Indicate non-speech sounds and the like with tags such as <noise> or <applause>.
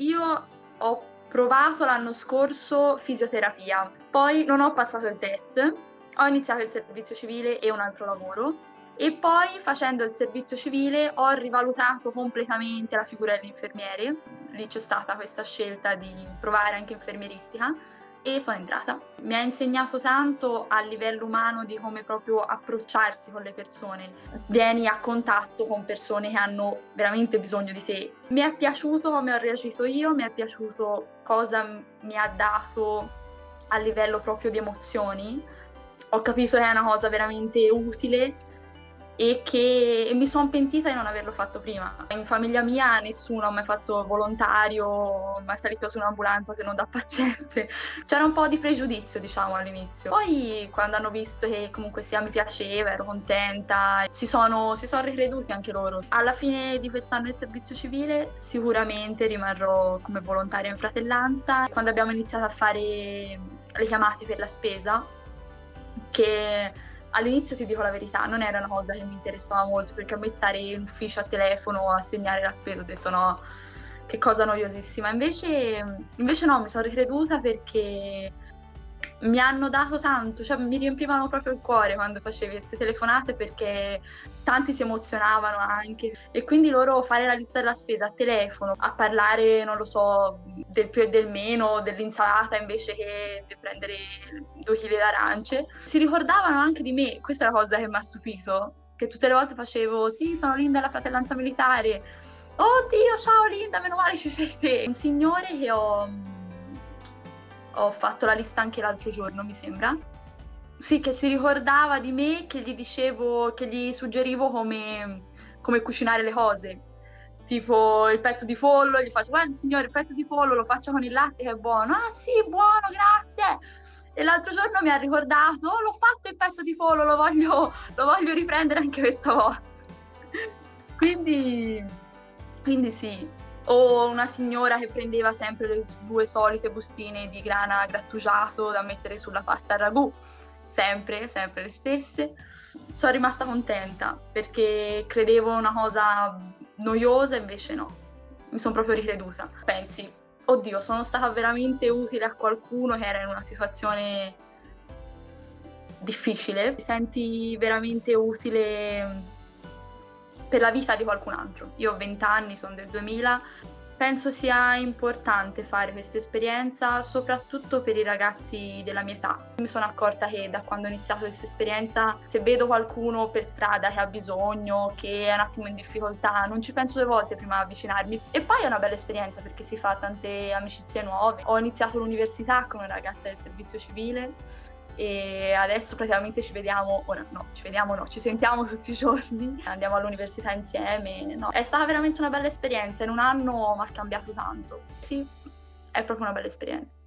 io ho provato l'anno scorso fisioterapia, poi non ho passato il test, ho iniziato il servizio civile e un altro lavoro e poi facendo il servizio civile ho rivalutato completamente la figura dell'infermiere, lì c'è stata questa scelta di provare anche infermieristica e sono entrata. Mi ha insegnato tanto a livello umano di come proprio approcciarsi con le persone. Vieni a contatto con persone che hanno veramente bisogno di te. Mi è piaciuto come ho reagito io, mi è piaciuto cosa mi ha dato a livello proprio di emozioni. Ho capito che è una cosa veramente utile e che mi sono pentita di non averlo fatto prima. In famiglia mia nessuno ha mai fatto volontario, mai salito su un'ambulanza se non da paziente. <laughs> C'era un po' di pregiudizio, diciamo, all'inizio. Poi, quando hanno visto che comunque sia mi piaceva, ero contenta, si sono, si sono ricreduti anche loro. Alla fine di quest'anno di servizio civile sicuramente rimarrò come volontaria in fratellanza. Quando abbiamo iniziato a fare le chiamate per la spesa, che all'inizio ti dico la verità, non era una cosa che mi interessava molto perché a me stare in ufficio a telefono a segnare la spesa ho detto no, che cosa noiosissima. Invece, invece no, mi sono ricreduta perché mi hanno dato tanto, cioè mi riempivano proprio il cuore quando facevi queste telefonate perché tanti si emozionavano anche. E quindi loro fare la lista della spesa a telefono, a parlare, non lo so, del più e del meno, dell'insalata invece che di prendere due chili d'arance, si ricordavano anche di me, questa è la cosa che mi ha stupito, che tutte le volte facevo sì, sono Linda la fratellanza militare, oddio ciao Linda, meno male ci sei te, un signore che ho ho fatto la lista anche l'altro giorno, mi sembra. Sì, che si ricordava di me, che gli dicevo, che gli suggerivo come, come cucinare le cose. Tipo il petto di pollo, gli faccio, guarda signore, il petto di pollo lo faccio con il latte che è buono. Ah sì, buono, grazie. E l'altro giorno mi ha ricordato, oh, l'ho fatto il petto di pollo, lo voglio, lo voglio riprendere anche questa volta. <laughs> quindi, quindi sì, o una signora che prendeva sempre le due solite bustine di grana grattugiato da mettere sulla pasta al ragù, sempre, sempre le stesse. Sono rimasta contenta perché credevo una cosa noiosa, invece no, mi sono proprio ricreduta. Pensi, oddio, sono stata veramente utile a qualcuno che era in una situazione difficile, ti senti veramente utile per la vita di qualcun altro. Io ho 20 anni, sono del 2000, penso sia importante fare questa esperienza soprattutto per i ragazzi della mia età. Mi sono accorta che da quando ho iniziato questa esperienza, se vedo qualcuno per strada che ha bisogno, che è un attimo in difficoltà, non ci penso due volte prima di avvicinarmi. E poi è una bella esperienza perché si fa tante amicizie nuove. Ho iniziato l'università con una ragazza del servizio civile e adesso praticamente ci vediamo, ora no, ci vediamo no, ci sentiamo tutti i giorni, andiamo all'università insieme, no. È stata veramente una bella esperienza, in un anno mi ha cambiato tanto. Sì, è proprio una bella esperienza.